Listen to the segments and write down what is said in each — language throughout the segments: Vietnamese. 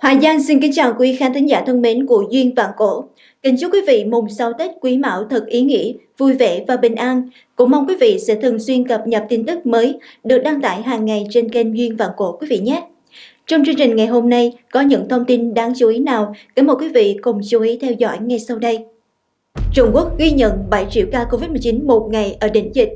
Hoài Giang xin kính chào quý khán thính giả thân mến của Duyên Vạn Cổ. Kính chúc quý vị mùng sau Tết Quý Mão thật ý nghĩa, vui vẻ và bình an. Cũng mong quý vị sẽ thường xuyên cập nhật tin tức mới được đăng tải hàng ngày trên kênh Duyên Vạn Cổ quý vị nhé. Trong chương trình ngày hôm nay có những thông tin đáng chú ý nào? Kính mời quý vị cùng chú ý theo dõi ngay sau đây. Trung Quốc ghi nhận 7 triệu ca Covid-19 một ngày ở đỉnh dịch.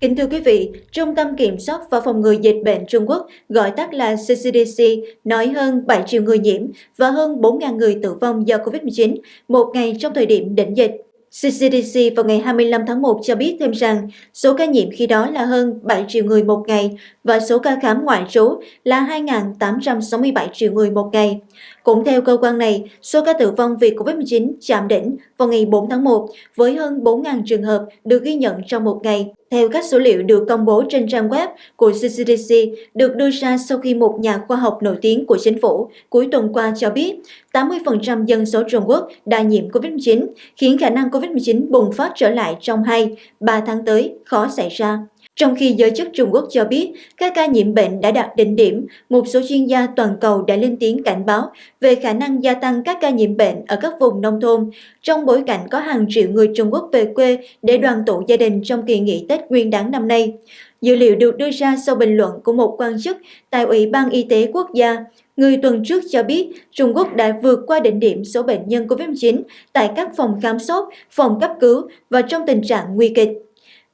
Kính thưa quý vị, Trung tâm Kiểm soát và Phòng ngừa Dịch bệnh Trung Quốc, gọi tắt là CCDC, nói hơn 7 triệu người nhiễm và hơn 4.000 người tử vong do COVID-19 một ngày trong thời điểm đỉnh dịch. CCDC vào ngày 25 tháng 1 cho biết thêm rằng số ca nhiễm khi đó là hơn 7 triệu người một ngày và số ca khám ngoại trú là 2.867 triệu người một ngày. Cũng theo cơ quan này, số ca tử vong vì COVID-19 chạm đỉnh vào ngày 4 tháng 1 với hơn 4.000 trường hợp được ghi nhận trong một ngày. Theo các số liệu được công bố trên trang web của CCDC được đưa ra sau khi một nhà khoa học nổi tiếng của chính phủ cuối tuần qua cho biết 80% dân số Trung Quốc đã nhiễm COVID-19, khiến khả năng COVID-19 bùng phát trở lại trong 2-3 tháng tới khó xảy ra. Trong khi giới chức Trung Quốc cho biết các ca nhiễm bệnh đã đạt đỉnh điểm, một số chuyên gia toàn cầu đã lên tiếng cảnh báo về khả năng gia tăng các ca nhiễm bệnh ở các vùng nông thôn, trong bối cảnh có hàng triệu người Trung Quốc về quê để đoàn tụ gia đình trong kỳ nghỉ Tết Nguyên đán năm nay. Dữ liệu được đưa ra sau bình luận của một quan chức tại Ủy ban Y tế Quốc gia. Người tuần trước cho biết Trung Quốc đã vượt qua đỉnh điểm số bệnh nhân COVID-19 tại các phòng khám sốt, phòng cấp cứu và trong tình trạng nguy kịch.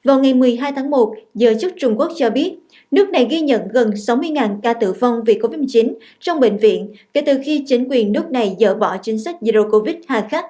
Vào ngày 12 tháng 1, giới chức Trung Quốc cho biết, nước này ghi nhận gần 60.000 ca tử vong vì COVID-19 trong bệnh viện kể từ khi chính quyền nước này dỡ bỏ chính sách Zero Covid hà khắc.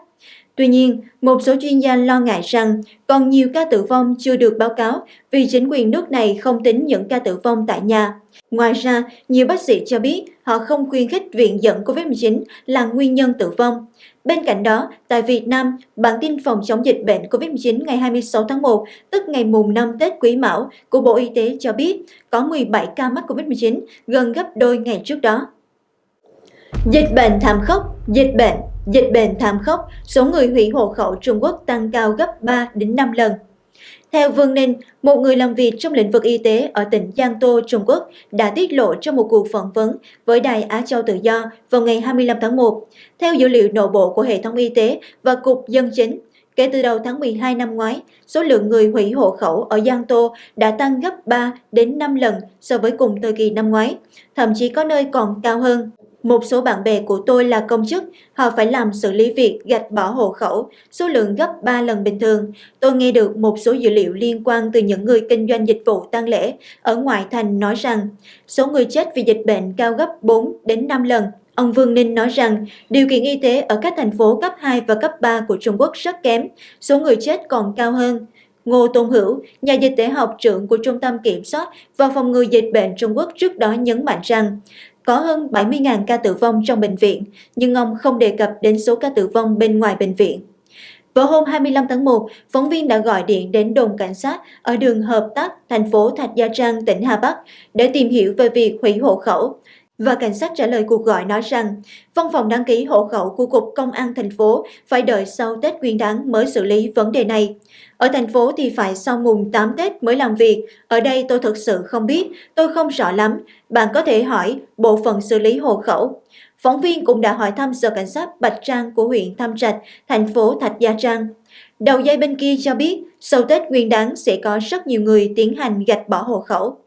Tuy nhiên, một số chuyên gia lo ngại rằng còn nhiều ca tử vong chưa được báo cáo vì chính quyền nước này không tính những ca tử vong tại nhà. Ngoài ra, nhiều bác sĩ cho biết họ không khuyến khích viện dẫn COVID-19 là nguyên nhân tử vong. Bên cạnh đó, tại Việt Nam, bản tin phòng chống dịch bệnh COVID-19 ngày 26 tháng 1, tức ngày mùng 5 Tết Quý Mão của Bộ Y tế cho biết có 17 ca mắc COVID-19, gần gấp đôi ngày trước đó. Dịch bệnh thảm khốc, dịch bệnh, dịch bệnh thảm khốc, số người hủy hộ khẩu Trung Quốc tăng cao gấp 3 đến 5 lần. Theo Vương Ninh, một người làm việc trong lĩnh vực y tế ở tỉnh Giang Tô, Trung Quốc đã tiết lộ trong một cuộc phỏng vấn với Đài Á Châu Tự Do vào ngày 25 tháng 1. Theo dữ liệu nội bộ của hệ thống y tế và Cục Dân chính, kể từ đầu tháng 12 năm ngoái, số lượng người hủy hộ khẩu ở Giang Tô đã tăng gấp 3 đến 5 lần so với cùng thời kỳ năm ngoái, thậm chí có nơi còn cao hơn. Một số bạn bè của tôi là công chức, họ phải làm xử lý việc gạch bỏ hộ khẩu, số lượng gấp 3 lần bình thường. Tôi nghe được một số dữ liệu liên quan từ những người kinh doanh dịch vụ tang lễ ở ngoại thành nói rằng số người chết vì dịch bệnh cao gấp 4 đến 5 lần. Ông Vương Ninh nói rằng điều kiện y tế ở các thành phố cấp 2 và cấp 3 của Trung Quốc rất kém, số người chết còn cao hơn. Ngô Tôn Hữu, nhà dịch tễ học trưởng của Trung tâm Kiểm soát và Phòng ngừa Dịch bệnh Trung Quốc trước đó nhấn mạnh rằng có hơn 70.000 ca tử vong trong bệnh viện, nhưng ông không đề cập đến số ca tử vong bên ngoài bệnh viện. Vào hôm 25 tháng 1, phóng viên đã gọi điện đến đồn cảnh sát ở đường Hợp Tác, thành phố Thạch Gia Trang, tỉnh Hà Bắc để tìm hiểu về việc hủy hộ khẩu. Và cảnh sát trả lời cuộc gọi nói rằng văn phòng đăng ký hộ khẩu của Cục Công an thành phố phải đợi sau Tết Nguyên đáng mới xử lý vấn đề này. Ở thành phố thì phải sau mùng 8 Tết mới làm việc. Ở đây tôi thực sự không biết, tôi không rõ lắm. Bạn có thể hỏi bộ phận xử lý hộ khẩu. Phóng viên cũng đã hỏi thăm sở cảnh sát Bạch Trang của huyện Tham Trạch, thành phố Thạch Gia Trang. Đầu dây bên kia cho biết, sau Tết Nguyên đáng sẽ có rất nhiều người tiến hành gạch bỏ hộ khẩu.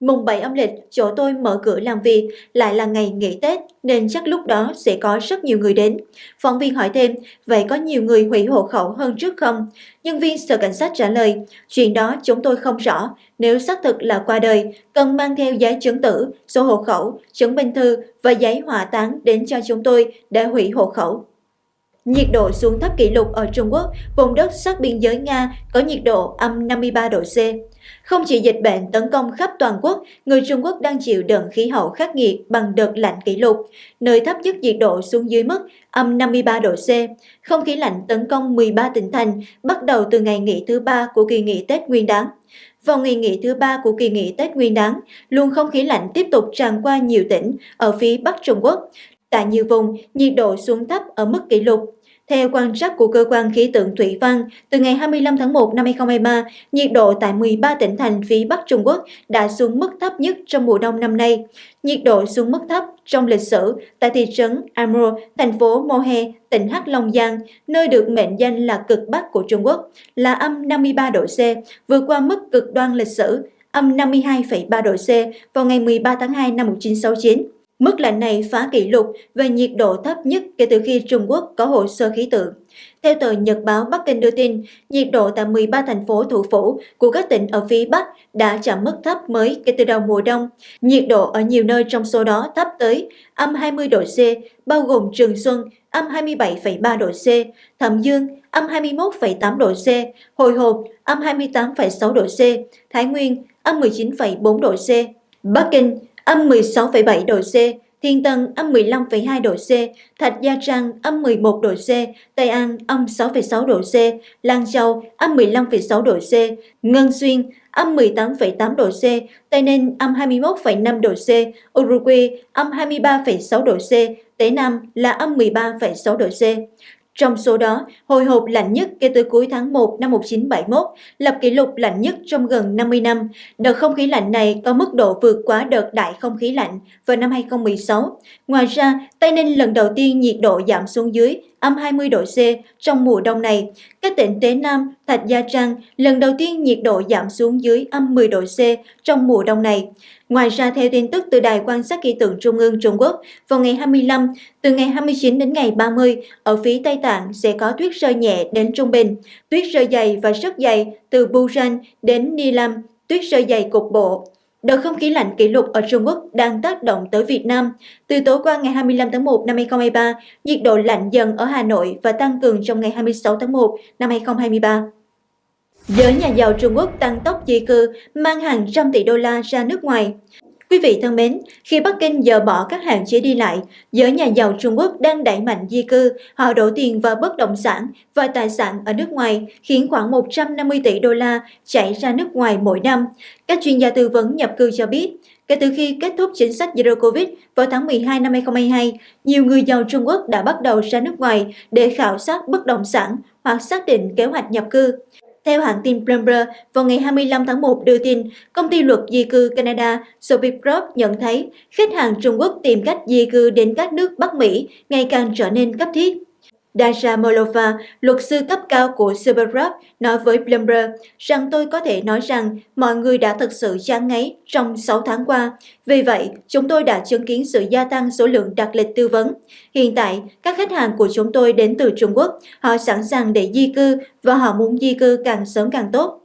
Mùng 7 âm lịch, chỗ tôi mở cửa làm việc, lại là ngày nghỉ Tết, nên chắc lúc đó sẽ có rất nhiều người đến. Phóng viên hỏi thêm, vậy có nhiều người hủy hộ khẩu hơn trước không? Nhân viên sở cảnh sát trả lời, chuyện đó chúng tôi không rõ. Nếu xác thực là qua đời, cần mang theo giấy chứng tử, số hộ khẩu, chứng minh thư và giấy hỏa táng đến cho chúng tôi để hủy hộ khẩu. Nhiệt độ xuống thấp kỷ lục ở Trung Quốc, vùng đất sát biên giới Nga có nhiệt độ âm 53 độ C. Không chỉ dịch bệnh tấn công khắp toàn quốc, người Trung Quốc đang chịu đợt khí hậu khắc nghiệt bằng đợt lạnh kỷ lục, nơi thấp nhất nhiệt độ xuống dưới mức âm 53 độ C. Không khí lạnh tấn công 13 tỉnh thành bắt đầu từ ngày nghỉ thứ ba của kỳ nghỉ Tết Nguyên đán. Vào ngày nghỉ thứ ba của kỳ nghỉ Tết Nguyên đán, luồng không khí lạnh tiếp tục tràn qua nhiều tỉnh ở phía Bắc Trung Quốc. Tại nhiều vùng, nhiệt độ xuống thấp ở mức kỷ lục. Theo quan sát của cơ quan khí tượng thủy văn, từ ngày 25 tháng 1 năm 2023, nhiệt độ tại 13 tỉnh thành phía Bắc Trung Quốc đã xuống mức thấp nhất trong mùa đông năm nay. Nhiệt độ xuống mức thấp trong lịch sử tại thị trấn Amro, thành phố Mohe, tỉnh Hắc Long Giang, nơi được mệnh danh là cực Bắc của Trung Quốc, là âm 53 độ C, vượt qua mức cực đoan lịch sử âm 52,3 độ C vào ngày 13 tháng 2 năm 1969. Mức lạnh này phá kỷ lục về nhiệt độ thấp nhất kể từ khi Trung Quốc có hồ sơ khí tượng. Theo tờ Nhật báo Bắc Kinh đưa tin, nhiệt độ tại 13 thành phố thủ phủ của các tỉnh ở phía Bắc đã chạm mức thấp mới kể từ đầu mùa đông. Nhiệt độ ở nhiều nơi trong số đó thấp tới âm 20 độ C, bao gồm Trường Xuân, âm 27,3 độ C, Thẩm Dương, âm 21,8 độ C, Hồi Hộp, âm 28,6 độ C, Thái Nguyên, âm 19,4 độ C, Bắc Kinh, âm 16,7 độ C, Thiên Tân âm 15,2 độ C, Thạch Gia Trang âm 11 độ C, Tây An âm 6,6 độ C, Lan Châu âm 15,6 độ C, Ngân Xuyên âm 18,8 độ C, Tây Ninh âm 21,5 độ C, Uruguay âm 23,6 độ C, Tế Nam là âm 13,6 độ C. Trong số đó, hồi hộp lạnh nhất kể từ cuối tháng 1 năm 1971, lập kỷ lục lạnh nhất trong gần 50 năm. Đợt không khí lạnh này có mức độ vượt quá đợt đại không khí lạnh vào năm 2016. Ngoài ra, Tây Ninh lần đầu tiên nhiệt độ giảm xuống dưới âm 20 độ C trong mùa đông này. Các tỉnh Tế Nam, Thạch Gia Trang lần đầu tiên nhiệt độ giảm xuống dưới âm 10 độ C trong mùa đông này. Ngoài ra, theo tin tức từ Đài quan sát khí tượng Trung ương Trung Quốc, vào ngày 25, từ ngày 29 đến ngày 30, ở phía Tây Tạng sẽ có tuyết rơi nhẹ đến trung bình, tuyết rơi dày và rất dày từ Busan đến Nilam, tuyết rơi dày cục bộ. Đợt không khí lạnh kỷ lục ở Trung Quốc đang tác động tới Việt Nam. Từ tối qua ngày 25 tháng 1 năm 2023, nhiệt độ lạnh dần ở Hà Nội và tăng cường trong ngày 26 tháng 1 năm 2023. Giới nhà giàu Trung Quốc tăng tốc di cư, mang hàng trăm tỷ đô la ra nước ngoài. Quý vị thân mến, khi Bắc Kinh dỡ bỏ các hạn chế đi lại, giới nhà giàu Trung Quốc đang đẩy mạnh di cư, họ đổ tiền vào bất động sản và tài sản ở nước ngoài, khiến khoảng 150 tỷ đô la chảy ra nước ngoài mỗi năm. Các chuyên gia tư vấn nhập cư cho biết, kể từ khi kết thúc chính sách Zero Covid vào tháng 12 năm 2022, nhiều người giàu Trung Quốc đã bắt đầu ra nước ngoài để khảo sát bất động sản hoặc xác định kế hoạch nhập cư. Theo hãng tin Bloomberg, vào ngày 25 tháng 1 đưa tin, công ty luật di cư Canada Sophie nhận thấy khách hàng Trung Quốc tìm cách di cư đến các nước Bắc Mỹ ngày càng trở nên cấp thiết. Dasha Molova, luật sư cấp cao của Supergroup, nói với Bloomberg rằng tôi có thể nói rằng mọi người đã thực sự chán ngấy trong 6 tháng qua. Vì vậy, chúng tôi đã chứng kiến sự gia tăng số lượng đặt lịch tư vấn. Hiện tại, các khách hàng của chúng tôi đến từ Trung Quốc, họ sẵn sàng để di cư và họ muốn di cư càng sớm càng tốt.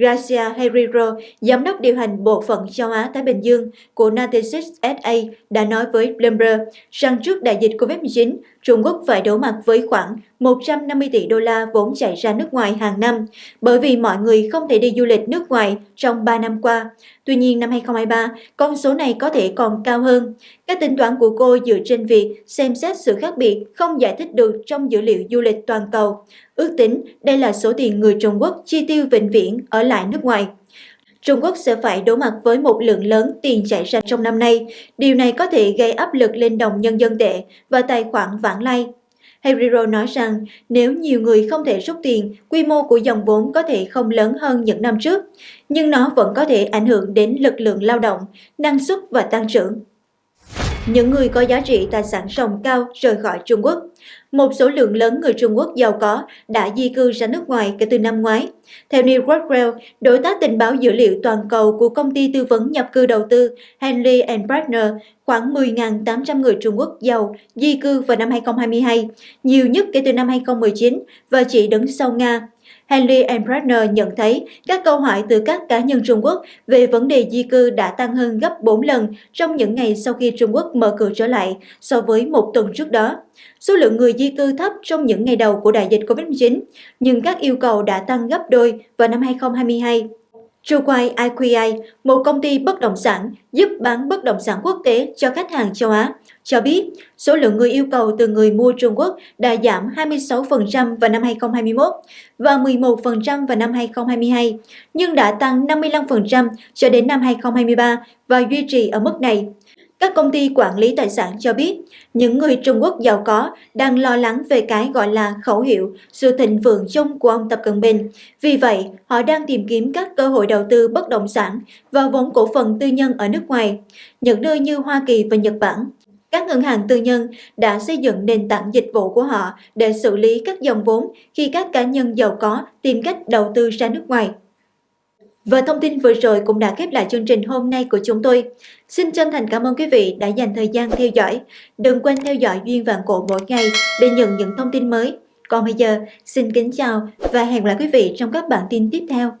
Gracia Herrero, giám đốc điều hành bộ phận châu Á-Thái Bình Dương của Natixis SA đã nói với Bloomberg rằng trước đại dịch COVID-19, Trung Quốc phải đối mặt với khoảng 150 tỷ đô la vốn chảy ra nước ngoài hàng năm bởi vì mọi người không thể đi du lịch nước ngoài trong 3 năm qua. Tuy nhiên năm 2023, con số này có thể còn cao hơn. Các tính toán của cô dựa trên việc xem xét sự khác biệt không giải thích được trong dữ liệu du lịch toàn cầu. Ước tính đây là số tiền người Trung Quốc chi tiêu vĩnh viễn ở lại nước ngoài. Trung Quốc sẽ phải đối mặt với một lượng lớn tiền chảy ra trong năm nay. Điều này có thể gây áp lực lên đồng nhân dân tệ và tài khoản vãng lai. Herrero nói rằng nếu nhiều người không thể rút tiền, quy mô của dòng vốn có thể không lớn hơn những năm trước, nhưng nó vẫn có thể ảnh hưởng đến lực lượng lao động, năng suất và tăng trưởng. Những người có giá trị tài sản ròng cao rời khỏi Trung Quốc một số lượng lớn người Trung Quốc giàu có đã di cư ra nước ngoài kể từ năm ngoái. Theo New Rockwell, đối tác tình báo dữ liệu toàn cầu của công ty tư vấn nhập cư đầu tư Henley Partner, khoảng 10.800 người Trung Quốc giàu di cư vào năm 2022, nhiều nhất kể từ năm 2019 và chỉ đứng sau Nga. Henry Partner nhận thấy các câu hỏi từ các cá nhân Trung Quốc về vấn đề di cư đã tăng hơn gấp 4 lần trong những ngày sau khi Trung Quốc mở cửa trở lại so với một tuần trước đó. Số lượng người di cư thấp trong những ngày đầu của đại dịch COVID-19, nhưng các yêu cầu đã tăng gấp đôi vào năm 2022. Truquai IQI, một công ty bất động sản giúp bán bất động sản quốc tế cho khách hàng châu Á, cho biết số lượng người yêu cầu từ người mua Trung Quốc đã giảm 26% vào năm 2021 và 11% vào năm 2022, nhưng đã tăng 55% cho đến năm 2023 và duy trì ở mức này. Các công ty quản lý tài sản cho biết, những người Trung Quốc giàu có đang lo lắng về cái gọi là khẩu hiệu sự thịnh vượng chung của ông Tập Cận Bình. Vì vậy, họ đang tìm kiếm các cơ hội đầu tư bất động sản và vốn cổ phần tư nhân ở nước ngoài, những nơi như Hoa Kỳ và Nhật Bản. Các ngân hàng tư nhân đã xây dựng nền tảng dịch vụ của họ để xử lý các dòng vốn khi các cá nhân giàu có tìm cách đầu tư ra nước ngoài. Và thông tin vừa rồi cũng đã khép lại chương trình hôm nay của chúng tôi. Xin chân thành cảm ơn quý vị đã dành thời gian theo dõi. Đừng quên theo dõi Duyên Vạn Cổ mỗi ngày để nhận những thông tin mới. Còn bây giờ, xin kính chào và hẹn gặp lại quý vị trong các bản tin tiếp theo.